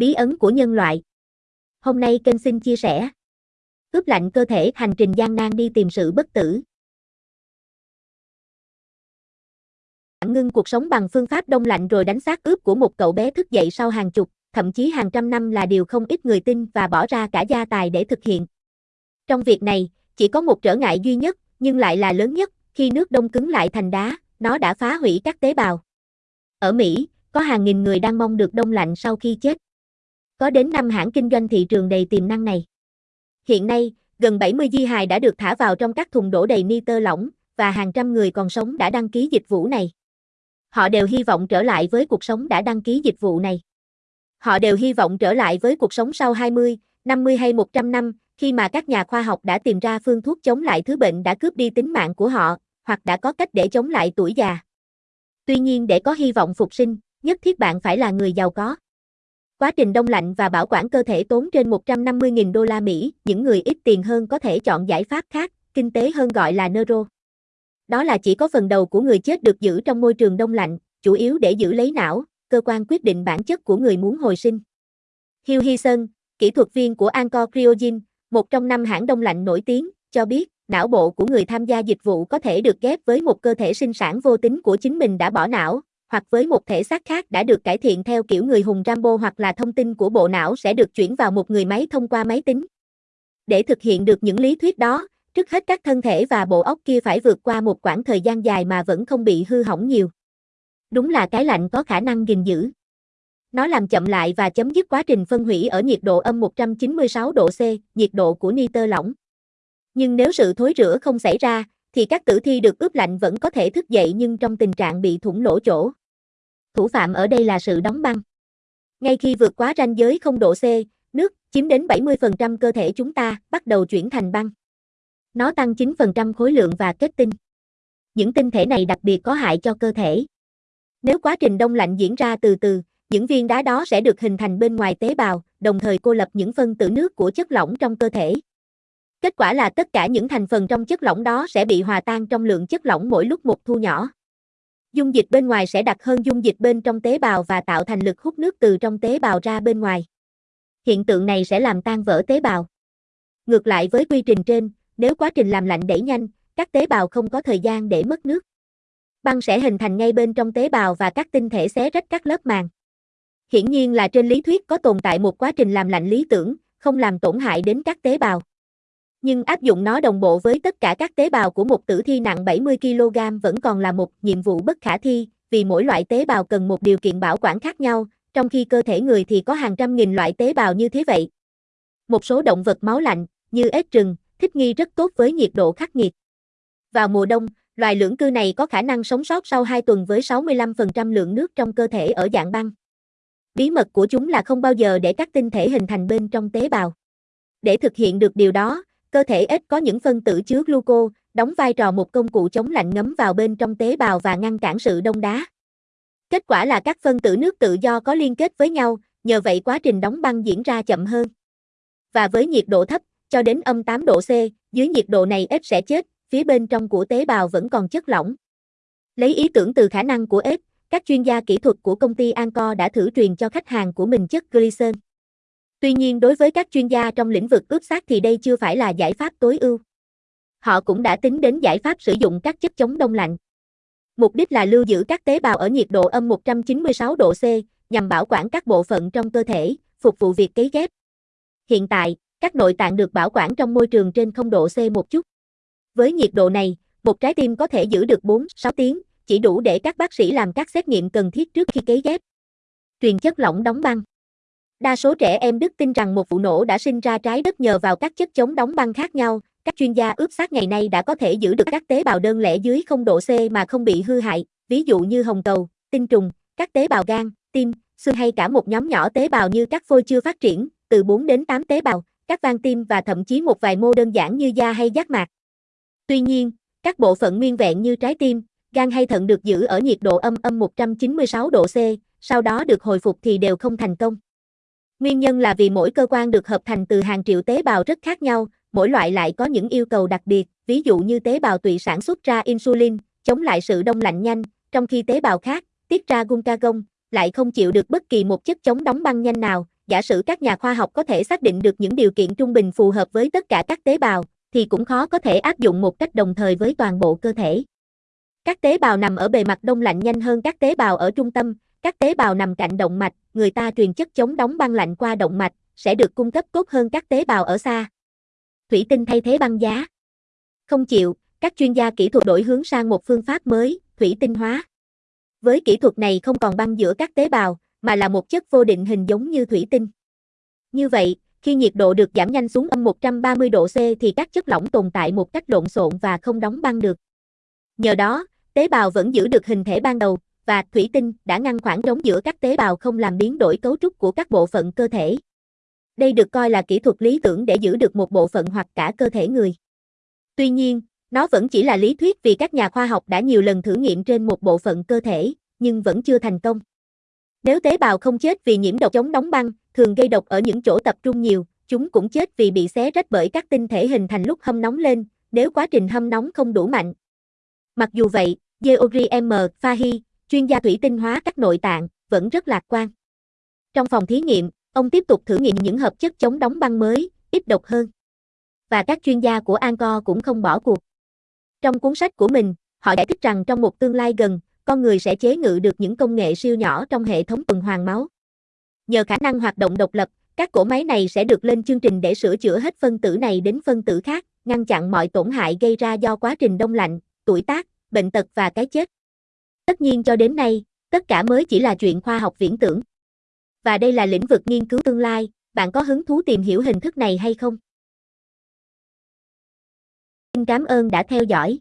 Bí ấn của nhân loại. Hôm nay kênh xin chia sẻ. Ướp lạnh cơ thể hành trình gian nan đi tìm sự bất tử. Ngưng cuộc sống bằng phương pháp đông lạnh rồi đánh xác ướp của một cậu bé thức dậy sau hàng chục, thậm chí hàng trăm năm là điều không ít người tin và bỏ ra cả gia tài để thực hiện. Trong việc này, chỉ có một trở ngại duy nhất, nhưng lại là lớn nhất, khi nước đông cứng lại thành đá, nó đã phá hủy các tế bào. Ở Mỹ, có hàng nghìn người đang mong được đông lạnh sau khi chết. Có đến 5 hãng kinh doanh thị trường đầy tiềm năng này. Hiện nay, gần 70 di hài đã được thả vào trong các thùng đổ đầy nitơ lỏng, và hàng trăm người còn sống đã đăng ký dịch vụ này. Họ đều hy vọng trở lại với cuộc sống đã đăng ký dịch vụ này. Họ đều hy vọng trở lại với cuộc sống sau 20, 50 hay 100 năm, khi mà các nhà khoa học đã tìm ra phương thuốc chống lại thứ bệnh đã cướp đi tính mạng của họ, hoặc đã có cách để chống lại tuổi già. Tuy nhiên để có hy vọng phục sinh, nhất thiết bạn phải là người giàu có. Quá trình đông lạnh và bảo quản cơ thể tốn trên 150.000 đô la Mỹ, những người ít tiền hơn có thể chọn giải pháp khác, kinh tế hơn gọi là neuro. Đó là chỉ có phần đầu của người chết được giữ trong môi trường đông lạnh, chủ yếu để giữ lấy não, cơ quan quyết định bản chất của người muốn hồi sinh. Hugh Hyson, kỹ thuật viên của Anchor Cryogen, một trong năm hãng đông lạnh nổi tiếng, cho biết, não bộ của người tham gia dịch vụ có thể được ghép với một cơ thể sinh sản vô tính của chính mình đã bỏ não, hoặc với một thể xác khác đã được cải thiện theo kiểu người hùng Rambo hoặc là thông tin của bộ não sẽ được chuyển vào một người máy thông qua máy tính. Để thực hiện được những lý thuyết đó, trước hết các thân thể và bộ óc kia phải vượt qua một quãng thời gian dài mà vẫn không bị hư hỏng nhiều. Đúng là cái lạnh có khả năng gìn giữ. Nó làm chậm lại và chấm dứt quá trình phân hủy ở nhiệt độ âm 196 độ C, nhiệt độ của nitơ lỏng. Nhưng nếu sự thối rữa không xảy ra, thì các tử thi được ướp lạnh vẫn có thể thức dậy nhưng trong tình trạng bị thủng lỗ chỗ. Thủ phạm ở đây là sự đóng băng. Ngay khi vượt quá ranh giới không độ C, nước, chiếm đến 70% cơ thể chúng ta, bắt đầu chuyển thành băng. Nó tăng 9% khối lượng và kết tinh. Những tinh thể này đặc biệt có hại cho cơ thể. Nếu quá trình đông lạnh diễn ra từ từ, những viên đá đó sẽ được hình thành bên ngoài tế bào, đồng thời cô lập những phân tử nước của chất lỏng trong cơ thể. Kết quả là tất cả những thành phần trong chất lỏng đó sẽ bị hòa tan trong lượng chất lỏng mỗi lúc một thu nhỏ. Dung dịch bên ngoài sẽ đặc hơn dung dịch bên trong tế bào và tạo thành lực hút nước từ trong tế bào ra bên ngoài. Hiện tượng này sẽ làm tan vỡ tế bào. Ngược lại với quy trình trên, nếu quá trình làm lạnh đẩy nhanh, các tế bào không có thời gian để mất nước. Băng sẽ hình thành ngay bên trong tế bào và các tinh thể xé rách các lớp màng. Hiển nhiên là trên lý thuyết có tồn tại một quá trình làm lạnh lý tưởng, không làm tổn hại đến các tế bào. Nhưng áp dụng nó đồng bộ với tất cả các tế bào của một tử thi nặng 70 kg vẫn còn là một nhiệm vụ bất khả thi, vì mỗi loại tế bào cần một điều kiện bảo quản khác nhau, trong khi cơ thể người thì có hàng trăm nghìn loại tế bào như thế vậy. Một số động vật máu lạnh, như ếch rừng, thích nghi rất tốt với nhiệt độ khắc nghiệt. Vào mùa đông, loài lưỡng cư này có khả năng sống sót sau 2 tuần với 65% lượng nước trong cơ thể ở dạng băng. Bí mật của chúng là không bao giờ để các tinh thể hình thành bên trong tế bào. Để thực hiện được điều đó, cơ thể ếch có những phân tử chứa gluco, đóng vai trò một công cụ chống lạnh ngấm vào bên trong tế bào và ngăn cản sự đông đá. Kết quả là các phân tử nước tự do có liên kết với nhau, nhờ vậy quá trình đóng băng diễn ra chậm hơn. Và với nhiệt độ thấp, cho đến âm 8 độ C, dưới nhiệt độ này ếch sẽ chết, phía bên trong của tế bào vẫn còn chất lỏng. Lấy ý tưởng từ khả năng của ếch, các chuyên gia kỹ thuật của công ty Anco đã thử truyền cho khách hàng của mình chất glycerin. Tuy nhiên đối với các chuyên gia trong lĩnh vực ướp xác thì đây chưa phải là giải pháp tối ưu. Họ cũng đã tính đến giải pháp sử dụng các chất chống đông lạnh. Mục đích là lưu giữ các tế bào ở nhiệt độ âm 196 độ C, nhằm bảo quản các bộ phận trong cơ thể, phục vụ việc cấy ghép. Hiện tại, các nội tạng được bảo quản trong môi trường trên 0 độ C một chút. Với nhiệt độ này, một trái tim có thể giữ được 4-6 tiếng, chỉ đủ để các bác sĩ làm các xét nghiệm cần thiết trước khi cấy ghép. Truyền chất lỏng đóng băng Đa số trẻ em Đức tin rằng một vụ nổ đã sinh ra trái đất nhờ vào các chất chống đóng băng khác nhau. Các chuyên gia ướp xác ngày nay đã có thể giữ được các tế bào đơn lẻ dưới 0 độ C mà không bị hư hại, ví dụ như hồng cầu, tinh trùng, các tế bào gan, tim, xương hay cả một nhóm nhỏ tế bào như các phôi chưa phát triển, từ 4 đến 8 tế bào, các van tim và thậm chí một vài mô đơn giản như da hay giác mạc. Tuy nhiên, các bộ phận nguyên vẹn như trái tim, gan hay thận được giữ ở nhiệt độ âm âm 196 độ C, sau đó được hồi phục thì đều không thành công. Nguyên nhân là vì mỗi cơ quan được hợp thành từ hàng triệu tế bào rất khác nhau, mỗi loại lại có những yêu cầu đặc biệt, ví dụ như tế bào tụy sản xuất ra insulin, chống lại sự đông lạnh nhanh, trong khi tế bào khác, tiết ra glucagon, lại không chịu được bất kỳ một chất chống đóng băng nhanh nào, giả sử các nhà khoa học có thể xác định được những điều kiện trung bình phù hợp với tất cả các tế bào, thì cũng khó có thể áp dụng một cách đồng thời với toàn bộ cơ thể. Các tế bào nằm ở bề mặt đông lạnh nhanh hơn các tế bào ở trung tâm, các tế bào nằm cạnh động mạch, người ta truyền chất chống đóng băng lạnh qua động mạch, sẽ được cung cấp tốt hơn các tế bào ở xa. Thủy tinh thay thế băng giá. Không chịu, các chuyên gia kỹ thuật đổi hướng sang một phương pháp mới, thủy tinh hóa. Với kỹ thuật này không còn băng giữa các tế bào, mà là một chất vô định hình giống như thủy tinh. Như vậy, khi nhiệt độ được giảm nhanh xuống âm 130 độ C thì các chất lỏng tồn tại một cách lộn xộn và không đóng băng được. Nhờ đó, tế bào vẫn giữ được hình thể ban đầu, và thủy tinh đã ngăn khoảng trống giữa các tế bào không làm biến đổi cấu trúc của các bộ phận cơ thể. Đây được coi là kỹ thuật lý tưởng để giữ được một bộ phận hoặc cả cơ thể người. Tuy nhiên, nó vẫn chỉ là lý thuyết vì các nhà khoa học đã nhiều lần thử nghiệm trên một bộ phận cơ thể, nhưng vẫn chưa thành công. Nếu tế bào không chết vì nhiễm độc chống đóng băng, thường gây độc ở những chỗ tập trung nhiều, chúng cũng chết vì bị xé rách bởi các tinh thể hình thành lúc hâm nóng lên, nếu quá trình hâm nóng không đủ mạnh. Mặc dù vậy, Georgi M. Fahy, chuyên gia thủy tinh hóa các nội tạng, vẫn rất lạc quan. Trong phòng thí nghiệm, ông tiếp tục thử nghiệm những hợp chất chống đóng băng mới, ít độc hơn. Và các chuyên gia của Angkor cũng không bỏ cuộc. Trong cuốn sách của mình, họ giải thích rằng trong một tương lai gần, con người sẽ chế ngự được những công nghệ siêu nhỏ trong hệ thống tuần hoàn máu. Nhờ khả năng hoạt động độc lập, các cỗ máy này sẽ được lên chương trình để sửa chữa hết phân tử này đến phân tử khác, ngăn chặn mọi tổn hại gây ra do quá trình đông lạnh, tuổi tác, bệnh tật và cái chết. Tất nhiên cho đến nay, tất cả mới chỉ là chuyện khoa học viễn tưởng. Và đây là lĩnh vực nghiên cứu tương lai, bạn có hứng thú tìm hiểu hình thức này hay không? Xin cảm ơn đã theo dõi.